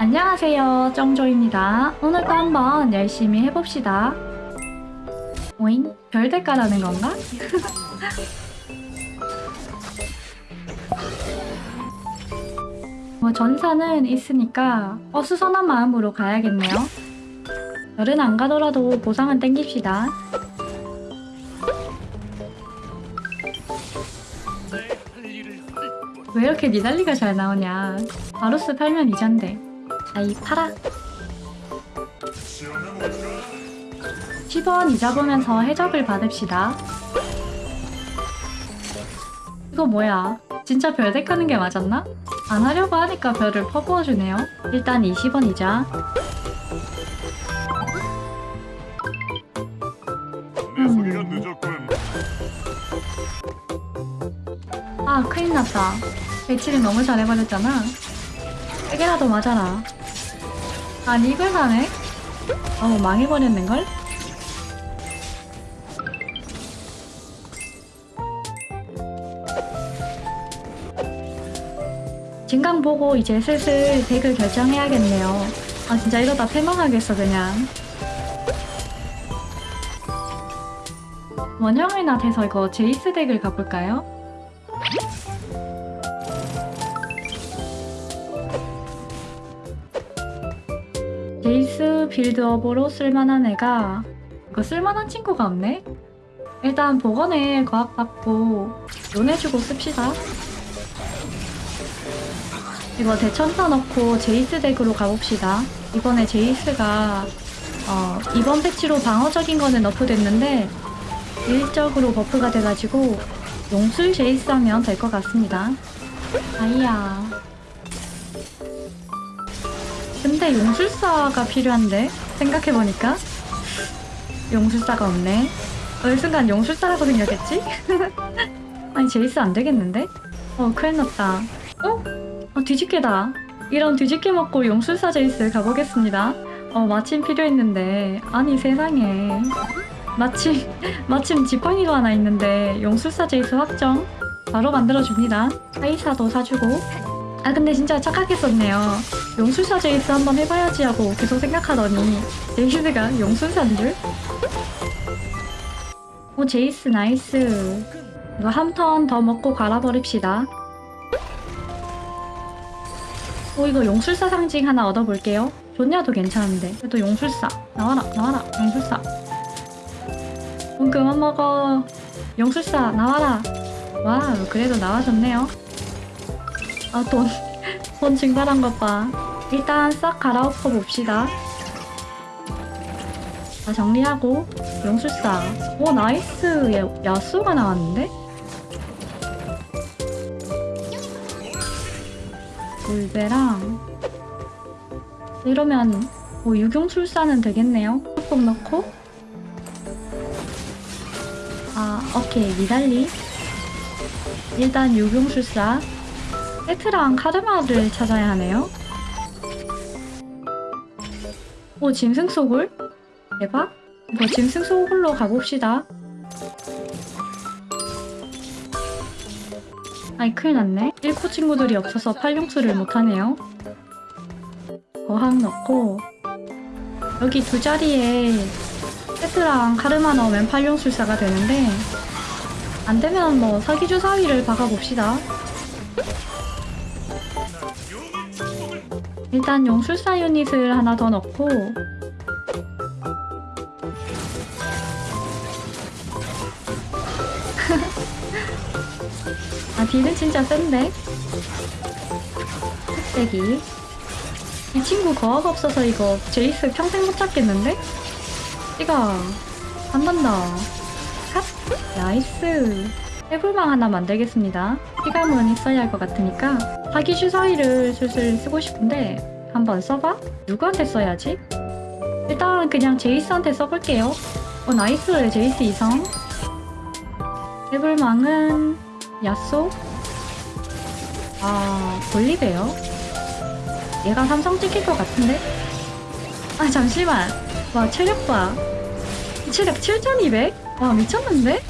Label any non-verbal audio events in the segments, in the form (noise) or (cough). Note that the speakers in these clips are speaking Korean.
안녕하세요. 정조입니다. 오늘도 한번 열심히 해봅시다. 오잉? 별 대가라는 건가? (laughs) 뭐 전사는 있으니까 어수선한 마음으로 가야겠네요. 별은 안 가더라도 보상은 땡깁시다. 왜 이렇게 니달리가 잘 나오냐? 바루스 팔면 이잔데 아이 팔아. 10원 이자 보면서 해적을 받읍시다. 이거 뭐야? 진짜 별 덱하는 게 맞았나? 안 하려고 하니까 별을 퍼부어주네요. 일단 20원 이자. 내 소리가 늦었군. 아 큰일 났다. 배치를 너무 잘해버렸잖아. 세 개라도 맞아라 아니 이걸 사네? 어우 망해버렸는걸? 진강 보고 이제 슬슬 덱을 결정해야겠네요 아 진짜 이러다 패망하겠어 그냥 원형이나 돼서 이거 제이스 덱을 가볼까요? 제이스 빌드업으로 쓸만한 애가 이거 쓸만한 친구가 없네? 일단 복원에 과학 받고 논해주고 씁시다. 이거 대천사 넣고 제이스 덱으로 가봅시다. 이번에 제이스가 어, 이번 패치로 방어적인 거는 nerf됐는데 deal적으로 buff가 돼가지고 용술 제이스 하면 될 것 같습니다. 아이야 근데 용술사가 필요한데 생각해보니까. 용술사가 없네. 어느 순간 용술사라고 생각했지? (laughs) 아니 제이스 안 되겠는데? 어 큰일 났다. 어? 어 뒤집개다. 이런 뒤집개 먹고 용술사 제이스 가보겠습니다. 어 마침 필요했는데. 아니 세상에. 마침 (laughs) 마침 지팡이가 하나 있는데 용술사 제이스 확정. 바로 만들어줍니다. 카이사도 사주고. 아 근데 진짜 착각했었네요 용술사 제이스 한번 해봐야지 하고 계속 생각하더니 제이스가 용술사인 줄? 오 제이스 nice. 이거 한 턴 더 먹고 갈아버립시다. 오 이거 용술사 상징 하나 얻어볼게요. 존야도 괜찮은데. 그래도 용술사. 나와라 나와라 용술사. 돈 그만 먹어. 용술사 나와라. wow 그래도 나와줬네요. 아돈 돈 증발한 것 봐 일단 싹 갈아엎어 봅시다. 다 정리하고 용술사 오 nice. 야, 야수가 나왔는데? 물배랑. 이러면 뭐 유경술사는 되겠네요. 꼭 넣고. 아 오케이. 미달리. 일단 유경술사 세트랑 카르마를 찾아야 하네요. 오 짐승 소굴? 대박. 뭐 짐승 소굴로 가봅시다. 아이 큰일 났네. 1코 친구들이 없어서 팔용수를 못하네요. 거항 넣고. 여기 두 자리에 세트랑 카르마 넣으면 팔용술사가 되는데 안되면 뭐 사기주사위를 박아봅시다 일단 용술사 유닛을 하나 더 넣고 (laughs) 아 deal은 진짜 센데? 흑대기 이 친구 거학 없어서 이거 제이스 평생 못 잡겠는데? 이가 안 간다 핫! nice 태불망 하나 만들겠습니다 피감은 있어야 할 것 같으니까 사기 주사위를 슬슬 쓰고 싶은데 한번 써봐? 누구한테 써야지? 일단 그냥 제이스한테 써볼게요 어 nice 제이스 이성 태불망은 야쏘? 아 볼리베어? 얘가 삼성 찍힐 것 같은데? 아 잠시만 와 체력 봐 체력 7200? 와 미쳤는데?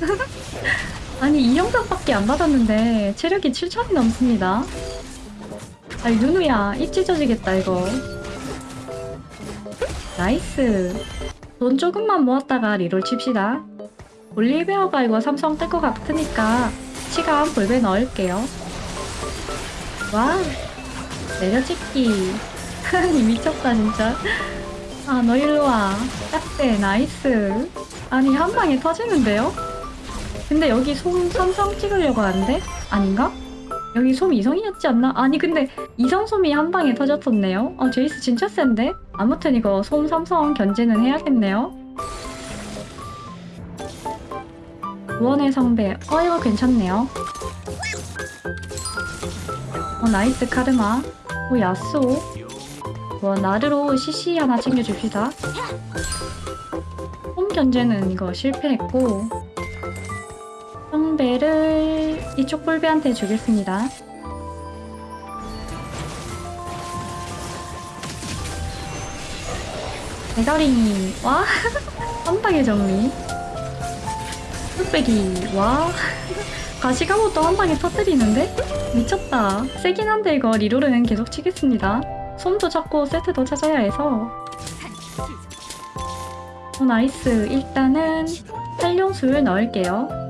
(laughs) 아니 이성밖에 안 박았는데 체력이 7000이 넘습니다. 아이 누누야 입 찢어지겠다 이거. nice. 돈 조금만 모았다가 reroll 칩시다. 볼리베어가 이거 삼성 뜰 것 같으니까 시간 볼배 넣을게요. 와 내려찍기. (laughs) 이 미쳤다 진짜. 아 너 일로와. 딱대 nice. 아니 한 방에 터지는데요? 근데 여기 솜 삼성 찍으려고 하는데? 아닌가? 여기 솜 이성이었지 않나? 아니 근데 이성 솜이 한 방에 터졌었네요 어 제이스 진짜 센데? 아무튼 이거 솜 삼성 견제는 해야겠네요 구원의 성배 어 이거 괜찮네요 어 nice 카르마 오 야스오 뭐 나르로 CC 하나 챙겨줍시다 홈 견제는 이거 실패했고 성배를 이쪽 볼베한테 주겠습니다. 대가리 (laughs) 와 한방의 정리. 뚝배기 와. 가시가못도 한 방에 터뜨리는데? 미쳤다. 세긴 한데 이거 리롤은 계속 치겠습니다. 솜도 찾고 세트도 찾아야 해서. 어, 나이스. 일단은 활용술 넣을게요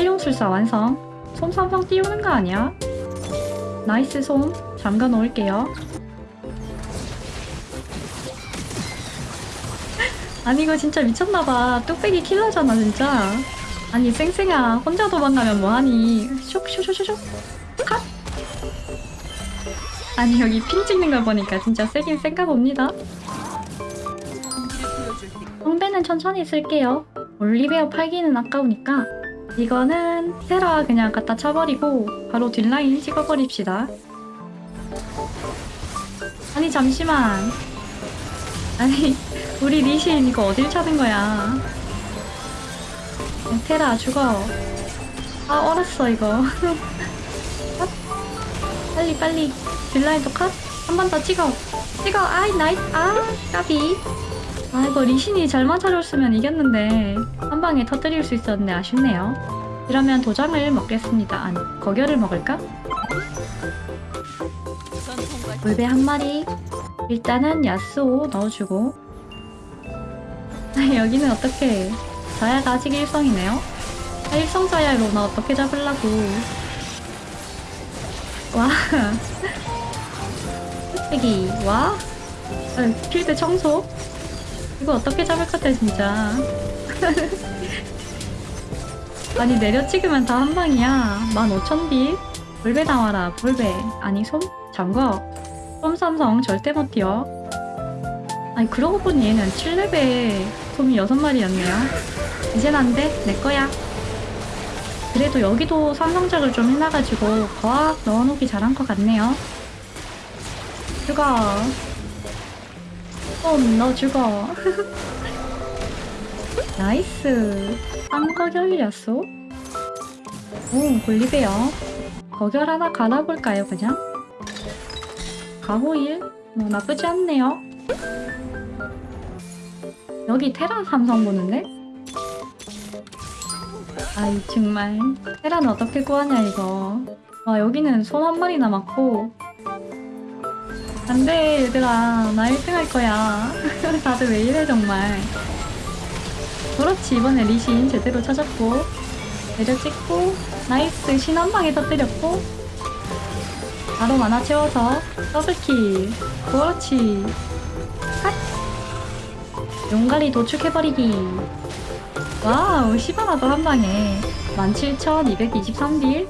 활용술사 완성. 솜 삼성 띄우는 거 아니야? nice 솜. 잠가 놓을게요. (laughs) 아니 이거 진짜 미쳤나봐. 뚝배기 킬러잖아 진짜. 아니 쌩쌩아. 혼자 도망가면 뭐하니? 슉슉슉슉 컷. 아니 여기 ping 찍는 걸 보니까 진짜 세긴 센가 봅니다. 성배는 천천히 쓸게요. 볼리베어 팔기는 아까우니까 이거는 테라 그냥 갖다 쳐버리고 바로 뒷라인 찍어버립시다. 아니 잠시만. 아니 (laughs) 우리 리신 이거 어딜 찬 거야? 테라 죽어. 아 얼었어 이거. 컷. (laughs) 빨리 빨리. 딜라인도 컷. 한 번 더 찍어. 찍어. 아이 nice 아 까비 아 이거 리신이 잘 맞아줬으면 이겼는데 한 방에 터뜨릴 수 있었는데 아쉽네요. 이러면 도장을 먹겠습니다. 아니 거결을 먹을까? 물배 한 마리. 일단은 야스오 넣어주고. 아, 여기는 어떻게? 자야가 아직 일성이네요. 아, 일성 자야로 나 어떻게 잡으려고. 와. (laughs) 흑배기 와. 아, 필드 청소 이거 어떻게 잡을 것 같아 진짜? (laughs) 아니 내려 찍으면 다한 방이야. 15,000빌 볼배 나와라 볼배. 아니 솜? 잠궈 솜 삼성 절대 못 튀어. 아니 그러고 보니 얘는 7레벨 솜이 6마리였네요. 이젠 안돼. 내거야. 그래도 여기도 삼성작을 좀 해놔가지고 과학 넣어놓기 잘한 것 같네요. 죽어 솜너 죽어 (laughs) 나이스. 쌍거결이었어 오 볼리베어 거결 하나 갈아볼까요 그냥? 가호일? 뭐 나쁘지 않네요. 여기 테라 삼성 보는데? 아이 정말. 테라는 어떻게 구하냐 이거. 와 여기는 손 한 마리 남았고 안돼 얘들아 나 1등 할 거야. (laughs) 다들 왜 이래 정말. 그렇지 이번에 리신 제대로 찾았고. 내려 찍고 nice 신 한 방에 터뜨렸고. 바로 마나 채워서 double kill. 그렇지. 핫! 용가리 도축해버리기. wow 시바나도 한 방에 17,223딜?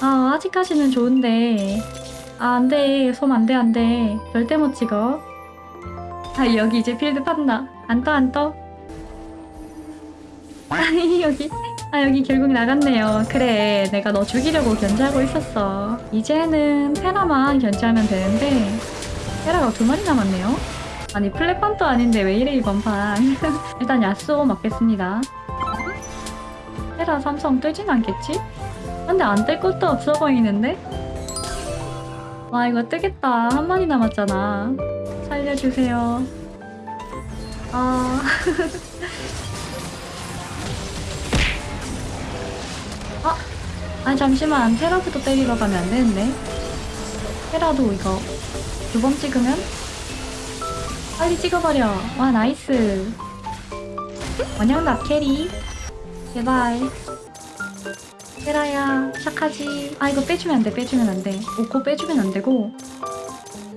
아 아직까지는 좋은데 아 안 돼. 솜 안 돼 안 돼. 절대 못 찍어. 아 여기 이제 필드 판다. 안 떠 안 떠? 아니 여기. 아 여기 결국 나갔네요. 그래 내가 너 죽이려고 견제하고 있었어. 이제는 테라만 견제하면 되는데 테라가 두 마리 남았네요. 아니 플랫판도 아닌데 왜 이래 이번 판. (laughs) 일단 야스오 먹겠습니다. 테라 삼성 뜨진 않겠지? 근데 안 뜰 것도 없어 보이는데? 와 이거 뜨겠다 한 마리 남았잖아 살려주세요 아... 아, (laughs) 아니 잠시만 테라부터 때리러 가면 안 되는데 테라도 이거 두 번 찍으면 빨리 찍어버려. 와 나이스. 원양답 캐리. 제발. 테라야 착하지. 아 이거 빼주면 안 돼. 빼주면 안 돼. 오코 빼주면 안 되고.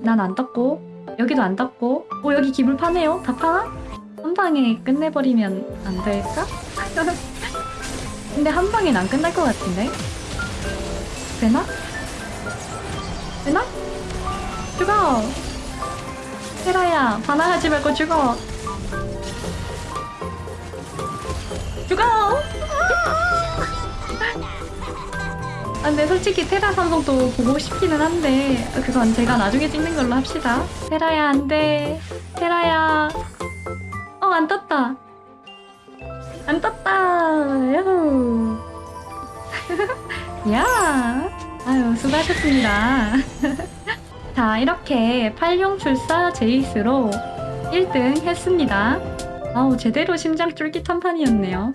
난안 떴고 여기도 안 떴고. 오 여기 기물 파네요. 다 파나? 한 방에 끝내버리면 안 될까? (laughs) 근데 한 방엔 안 끝날 것 같은데? 되나? 되나? 죽어! 테라야, 반항하지 말고 죽어! 죽어! 아, 근데 솔직히 테라 삼성도 보고 싶기는 한데 그건 제가 나중에 찍는 걸로 합시다. 테라야, 안 돼. 테라야. 어, 안 떴다. 안 떴다. 야호. (laughs) 야. 아유, 수고하셨습니다. (laughs) 자, 이렇게 팔룡출사 제이스로 1등 했습니다. 아우, 제대로 심장 쫄깃한 판이었네요.